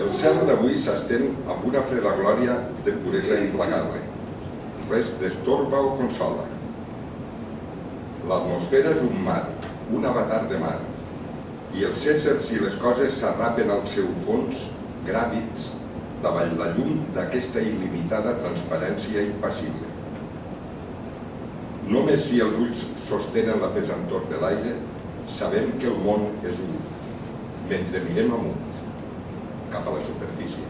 El cel d'avui s'estén amb una freda glòria de puresa implacable. Res destorba o consola. L'atmosfera és un mar, un avatar de mar, i els éssers i les coses s'arrapen al seu fons, gràvids, davall la llum d'aquesta il·limitada transparència impassible. Només si els ulls sostenen la pesantor de l'aire, sabem que el món és un, mentre mirem amunt, capa de superficie.